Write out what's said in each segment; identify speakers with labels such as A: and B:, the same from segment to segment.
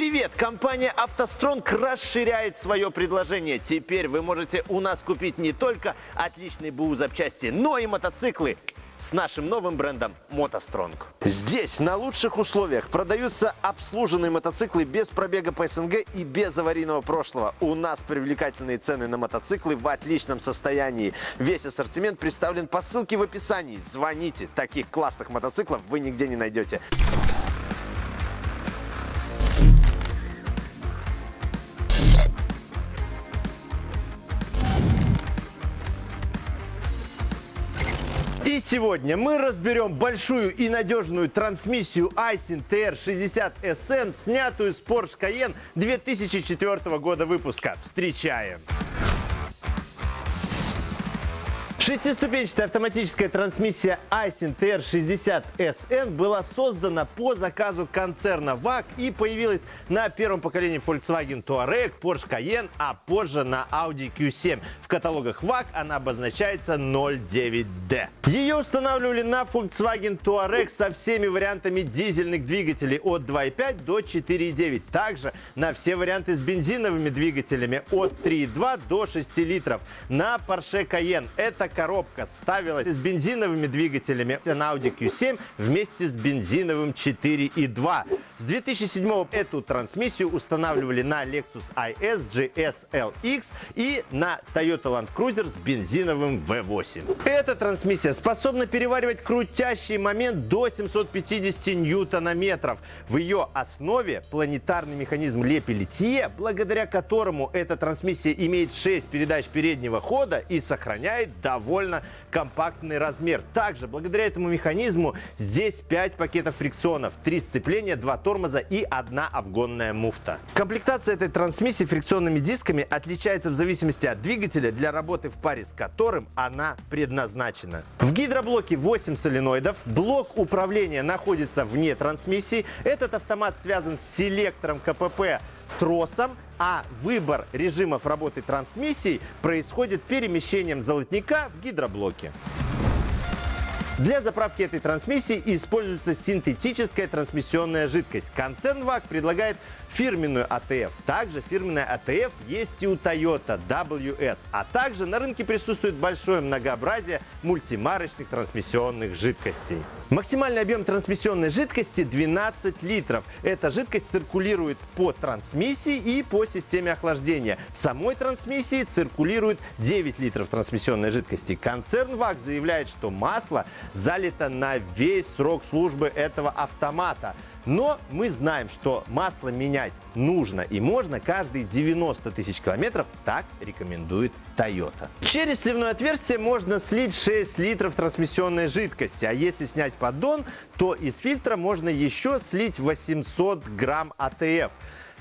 A: Привет! Компания «АвтоСтронг» расширяет свое предложение. Теперь вы можете у нас купить не только отличные БУ запчасти, но и мотоциклы с нашим новым брендом «МотоСтронг». Здесь на лучших условиях продаются обслуженные мотоциклы без пробега по СНГ и без аварийного прошлого. У нас привлекательные цены на мотоциклы в отличном состоянии. Весь ассортимент представлен по ссылке в описании. Звоните, таких классных мотоциклов вы нигде не найдете. Сегодня мы разберем большую и надежную трансмиссию Aisin TR60SN, снятую с Porsche Cayenne 2004 года выпуска. Встречаем! Шестиступенчатая автоматическая трансмиссия Aisin TR60SN была создана по заказу концерна VAG и появилась на первом поколении Volkswagen Touareg, Porsche Cayenne, а позже на Audi Q7. В каталогах VAG она обозначается 09D. Ее устанавливали на Volkswagen Touareg со всеми вариантами дизельных двигателей от 2.5 до 4.9. Также на все варианты с бензиновыми двигателями от 3.2 до 6 литров. На Porsche Cayenne это коробка ставилась с бензиновыми двигателями на Audi Q7 вместе с бензиновым 4.2. С 2007 эту трансмиссию устанавливали на Lexus IS GS LX и на Toyota Land Cruiser с бензиновым V8. Эта трансмиссия способна переваривать крутящий момент до 750 ньютона-метров. В ее основе планетарный механизм Лепи-Литье, благодаря которому эта трансмиссия имеет 6 передач переднего хода и сохраняет довольно компактный размер. Также, благодаря этому механизму, здесь 5 пакетов фрикционов, 3 сцепления, 2 тормоза и одна обгонная муфта. Комплектация этой трансмиссии фрикционными дисками отличается в зависимости от двигателя, для работы в паре с которым она предназначена. В гидроблоке 8 соленоидов, блок управления находится вне трансмиссии. Этот автомат связан с селектором КПП тросом, а выбор режимов работы трансмиссии происходит перемещением золотника в гидроблоке. Для заправки этой трансмиссии используется синтетическая трансмиссионная жидкость. Концерн VAG предлагает фирменную ATF. Также фирменная ATF есть и у Toyota WS. А также на рынке присутствует большое многообразие мультимарочных трансмиссионных жидкостей. Максимальный объем трансмиссионной жидкости 12 литров. Эта жидкость циркулирует по трансмиссии и по системе охлаждения. В самой трансмиссии циркулирует 9 литров трансмиссионной жидкости. Концерн VAG заявляет, что масло залито на весь срок службы этого автомата. Но мы знаем, что масло менять нужно и можно каждые 90 тысяч километров, так рекомендует Toyota. Через сливное отверстие можно слить 6 литров трансмиссионной жидкости, а если снять поддон, то из фильтра можно еще слить 800 грамм АТФ.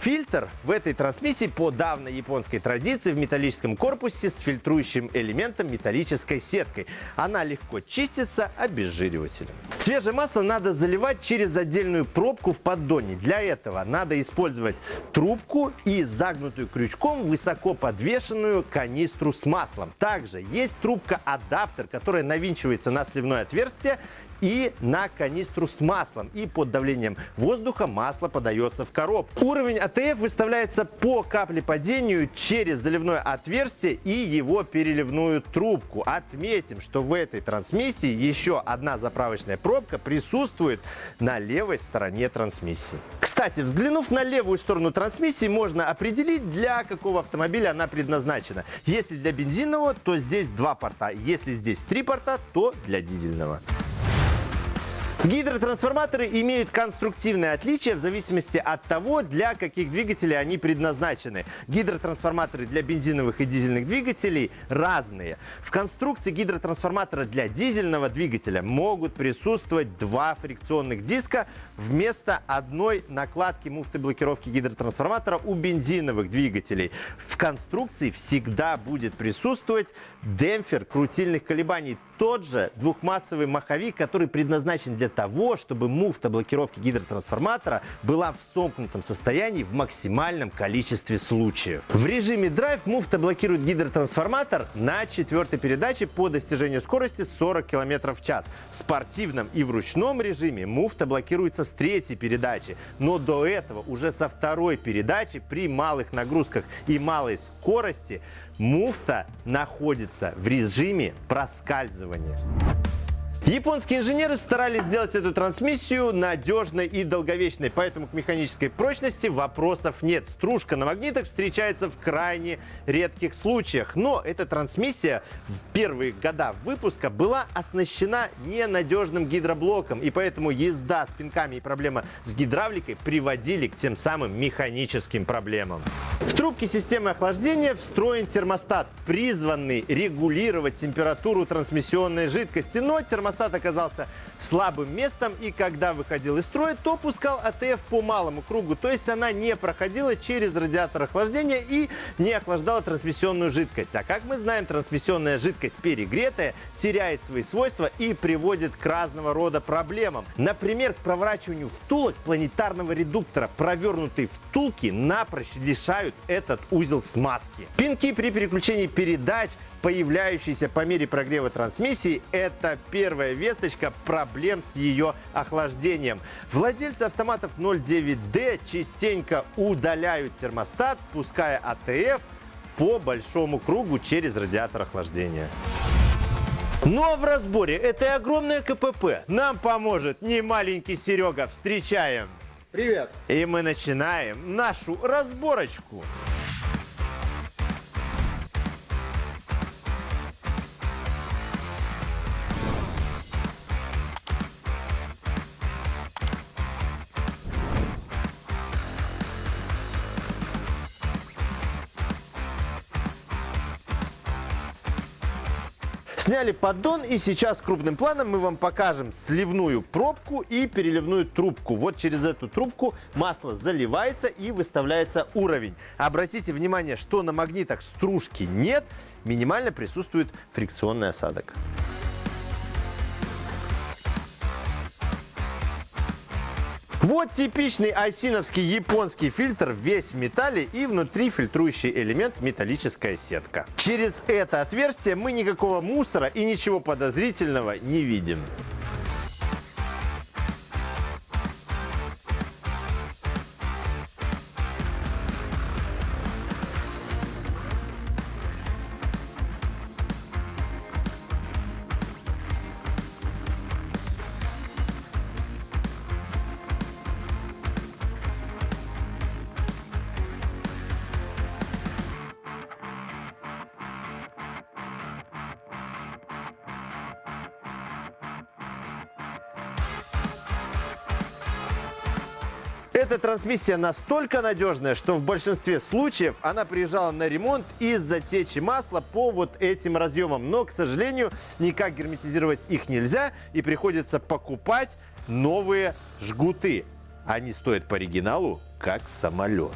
A: Фильтр в этой трансмиссии по давней японской традиции в металлическом корпусе с фильтрующим элементом металлической сеткой. Она легко чистится обезжиривателем. Свежее масло надо заливать через отдельную пробку в поддоне. Для этого надо использовать трубку и загнутую крючком высоко подвешенную канистру с маслом. Также есть трубка-адаптер, которая навинчивается на сливное отверстие и на канистру с маслом. И под давлением воздуха масло подается в коробку. Уровень АТФ выставляется по каплепадению через заливное отверстие и его переливную трубку. Отметим, что в этой трансмиссии еще одна заправочная пробка присутствует на левой стороне трансмиссии. Кстати, взглянув на левую сторону трансмиссии, можно определить, для какого автомобиля она предназначена. Если для бензинового, то здесь два порта. Если здесь три порта, то для дизельного. Гидротрансформаторы имеют конструктивное отличие в зависимости от того, для каких двигателей они предназначены. Гидротрансформаторы для бензиновых и дизельных двигателей разные. В конструкции гидротрансформатора для дизельного двигателя могут присутствовать два фрикционных диска вместо одной накладки муфты блокировки гидротрансформатора у бензиновых двигателей. В конструкции всегда будет присутствовать демпфер крутильных колебаний тот же двухмассовый маховик, который предназначен для того, чтобы муфта блокировки гидротрансформатора была в сомкнутом состоянии в максимальном количестве случаев. В режиме драйв муфта блокирует гидротрансформатор на четвертой передаче по достижению скорости 40 км в час. В спортивном и в ручном режиме муфта блокируется с третьей передачи, но до этого уже со второй передачи при малых нагрузках и малой скорости муфта находится в режиме проскальзывания. Японские инженеры старались сделать эту трансмиссию надежной и долговечной, поэтому к механической прочности вопросов нет. Стружка на магнитах встречается в крайне редких случаях, но эта трансмиссия в первые года выпуска была оснащена ненадежным гидроблоком, и поэтому езда с пинками и проблема с гидравликой приводили к тем самым механическим проблемам. Трубке системы охлаждения встроен термостат, призванный регулировать температуру трансмиссионной жидкости, но термостат оказался слабым местом, и когда выходил из строя, то пускал АТФ по малому кругу, то есть она не проходила через радиатор охлаждения и не охлаждала трансмиссионную жидкость. А как мы знаем, трансмиссионная жидкость перегретая теряет свои свойства и приводит к разного рода проблемам. Например, к проворачиванию втулок планетарного редуктора. Провернутые втулки напрочь лишают этот узел смазки. Пинки при переключении передач появляющиеся по мере прогрева трансмиссии, это первая весточка проблем с ее охлаждением. Владельцы автоматов 09D частенько удаляют термостат, пуская АТФ по большому кругу через радиатор охлаждения. Ну а в разборе этой огромной КПП нам поможет не маленький Серега. Встречаем!
B: Привет!
A: И мы начинаем нашу разборочку. Сняли поддон и сейчас крупным планом мы вам покажем сливную пробку и переливную трубку. Вот через эту трубку масло заливается и выставляется уровень. Обратите внимание, что на магнитах стружки нет, минимально присутствует фрикционный осадок. Вот типичный айсиновский японский фильтр весь в металле и внутри фильтрующий элемент металлическая сетка. Через это отверстие мы никакого мусора и ничего подозрительного не видим. Эта трансмиссия настолько надежная, что в большинстве случаев она приезжала на ремонт из-за течи масла по вот этим разъемам. Но, к сожалению, никак герметизировать их нельзя и приходится покупать новые жгуты. Они стоят по оригиналу как самолет.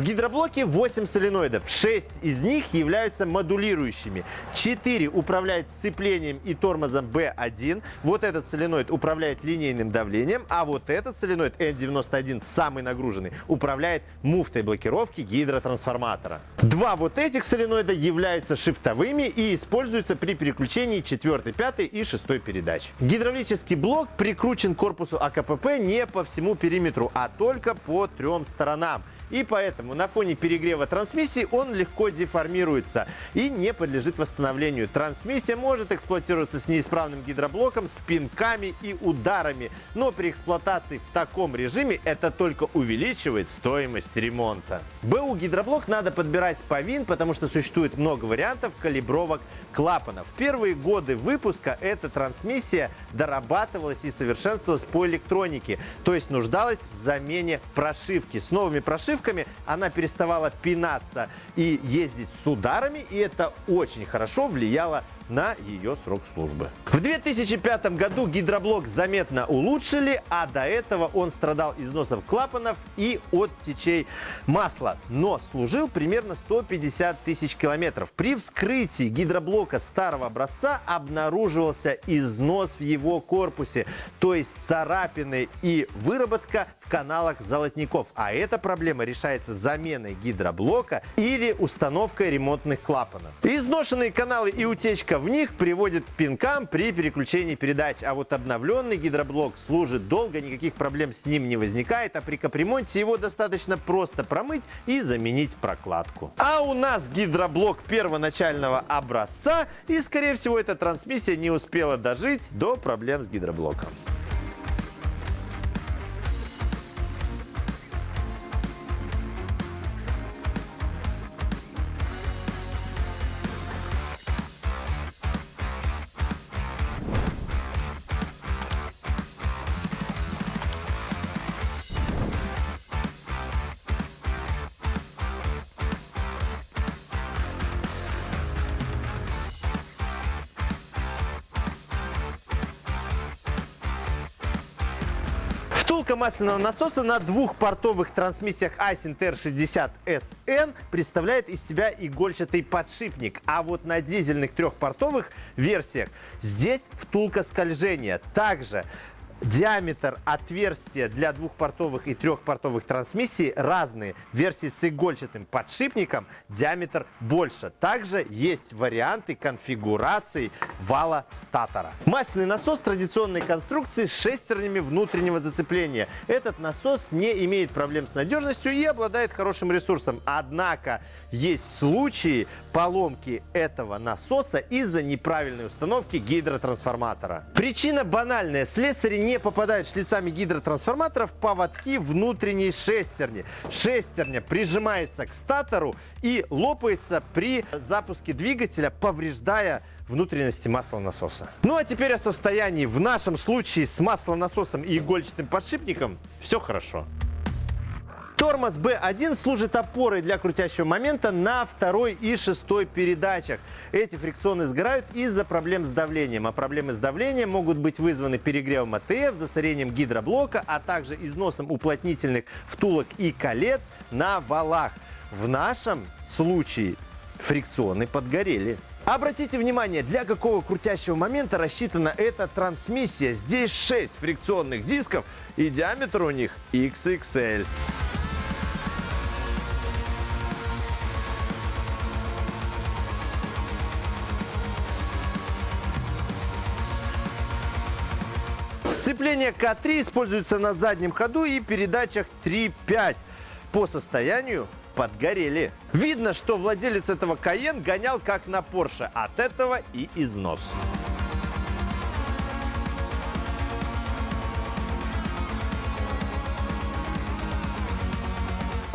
A: В гидроблоке 8 соленоидов, 6 из них являются модулирующими. 4 управляют сцеплением и тормозом B1. Вот этот соленоид управляет линейным давлением, а вот этот соленоид N91, самый нагруженный, управляет муфтой блокировки гидротрансформатора. Два вот этих соленоида являются шифтовыми и используются при переключении 4, 5 и 6 передач. Гидравлический блок прикручен к корпусу АКПП не по всему периметру, а только по трем сторонам. И поэтому на фоне перегрева трансмиссии он легко деформируется и не подлежит восстановлению. Трансмиссия может эксплуатироваться с неисправным гидроблоком, с пинками и ударами. Но при эксплуатации в таком режиме это только увеличивает стоимость ремонта. БУ гидроблок надо подбирать по ВИН, потому что существует много вариантов калибровок клапанов. В первые годы выпуска эта трансмиссия дорабатывалась и совершенствовалась по электронике, то есть нуждалась в замене прошивки. С новыми прошивками она переставала пинаться и ездить с ударами, и это очень хорошо влияло на ее срок службы. В 2005 году гидроблок заметно улучшили, а до этого он страдал износом клапанов и от течей масла, но служил примерно 150 тысяч километров. При вскрытии гидроблока старого образца обнаруживался износ в его корпусе, то есть царапины и выработка каналах золотников. А эта проблема решается заменой гидроблока или установкой ремонтных клапанов. Изношенные каналы и утечка в них приводят к пинкам при переключении передач. А вот обновленный гидроблок служит долго, никаких проблем с ним не возникает. А при капремонте его достаточно просто промыть и заменить прокладку. А у нас гидроблок первоначального образца и скорее всего эта трансмиссия не успела дожить до проблем с гидроблоком. Втулка масляного насоса на двухпортовых трансмиссиях Aisin TR60SN представляет из себя игольчатый подшипник, а вот на дизельных трехпортовых версиях здесь втулка скольжения. Также Диаметр отверстия для двухпортовых и трехпортовых трансмиссий разные. Версии с игольчатым подшипником диаметр больше. Также есть варианты конфигурации вала статора. Масляный насос традиционной конструкции с шестернями внутреннего зацепления. Этот насос не имеет проблем с надежностью и обладает хорошим ресурсом. Однако есть случаи поломки этого насоса из-за неправильной установки гидротрансформатора. Причина банальная. Слесари не попадают шлицами гидротрансформаторов поводки внутренней шестерни. Шестерня прижимается к статору и лопается при запуске двигателя, повреждая внутренности маслонасоса. Ну а теперь о состоянии. В нашем случае с маслонасосом и игольчатым подшипником все хорошо. Тормоз B1 служит опорой для крутящего момента на второй и шестой передачах. Эти фрикционы сгорают из-за проблем с давлением. А проблемы с давлением могут быть вызваны перегревом АТФ, засорением гидроблока, а также износом уплотнительных втулок и колец на валах. В нашем случае фрикционы подгорели. Обратите внимание, для какого крутящего момента рассчитана эта трансмиссия. Здесь 6 фрикционных дисков и диаметр у них XXL. Сцепление К3 используется на заднем ходу и передачах 3.5. По состоянию подгорели. Видно, что владелец этого Каен гонял как на Porsche. От этого и износ.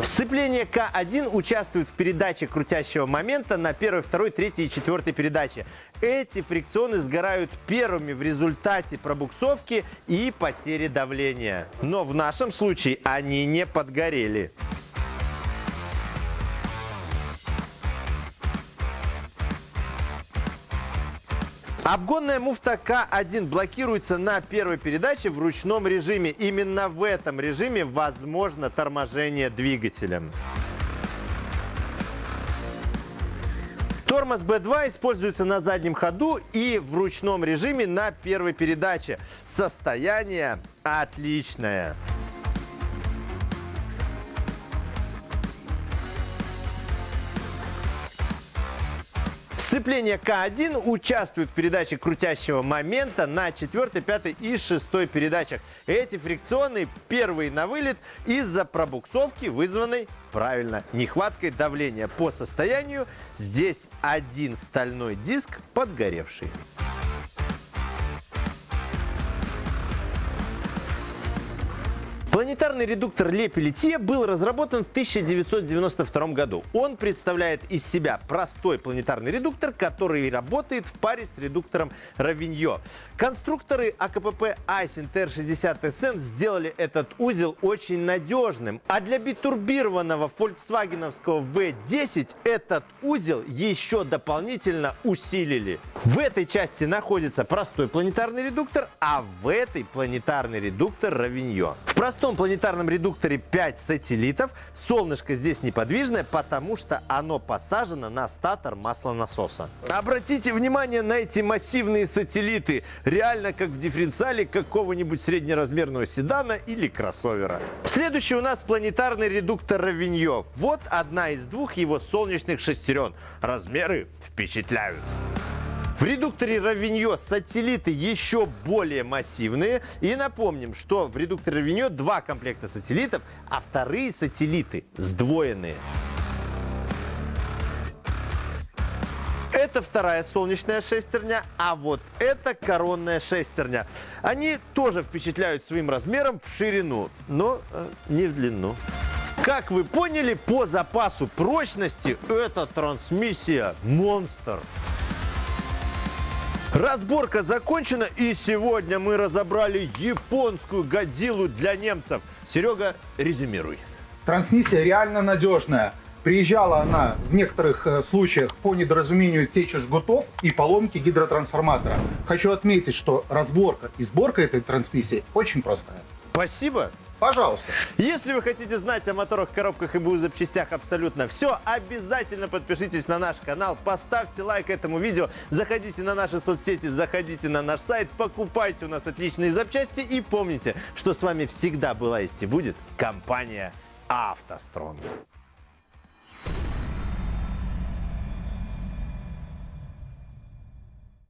A: Сцепление К1 участвует в передаче крутящего момента на первой, второй, третьей и четвертой передаче. Эти фрикционы сгорают первыми в результате пробуксовки и потери давления. Но в нашем случае они не подгорели. Обгонная муфта К1 блокируется на первой передаче в ручном режиме. Именно в этом режиме возможно торможение двигателем. Тормоз B2 используется на заднем ходу и в ручном режиме на первой передаче. Состояние отличное. Сцепление К1 участвует в передаче крутящего момента на 4, 5 и 6 передачах. Эти фрикционы первые на вылет из-за пробуксовки, вызванной, правильно, нехваткой давления. По состоянию здесь один стальной диск подгоревший. Планетарный редуктор Pelletier был разработан в 1992 году. Он представляет из себя простой планетарный редуктор, который работает в паре с редуктором Равиньо. Конструкторы АКПП Айсен TR60SN сделали этот узел очень надежным. А для битурбированного фольксвагеновского V10 этот узел еще дополнительно усилили. В этой части находится простой планетарный редуктор, а в этой планетарный редуктор Равиньо. В простом планетарном редукторе 5 сателлитов. Солнышко здесь неподвижное, потому что оно посажено на статор маслонасоса. Обратите внимание на эти массивные сателлиты. Реально как в дифференциале какого-нибудь среднеразмерного седана или кроссовера. Следующий у нас планетарный редуктор Равиньо. Вот одна из двух его солнечных шестерен. Размеры впечатляют. В редукторе Равиньо сателлиты еще более массивные. И напомним, что в редукторе Равиньо два комплекта сателлитов, а вторые сателлиты сдвоенные. Это вторая солнечная шестерня, а вот это коронная шестерня. Они тоже впечатляют своим размером в ширину, но э, не в длину. Как вы поняли, по запасу прочности эта трансмиссия монстр. Разборка закончена, и сегодня мы разобрали японскую годзиллу для немцев. Серега, резюмируй.
B: Трансмиссия реально надежная. Приезжала она в некоторых э, случаях по недоразумению течи жгутов и поломки гидротрансформатора. Хочу отметить, что разборка и сборка этой трансмиссии очень простая.
A: Спасибо.
B: Пожалуйста.
A: Если вы хотите знать о моторах, коробках и БУ запчастях абсолютно все, обязательно подпишитесь на наш канал, поставьте лайк этому видео, заходите на наши соцсети, заходите на наш сайт, покупайте у нас отличные запчасти и помните, что с вами всегда была есть и будет компания «АвтоСтронг».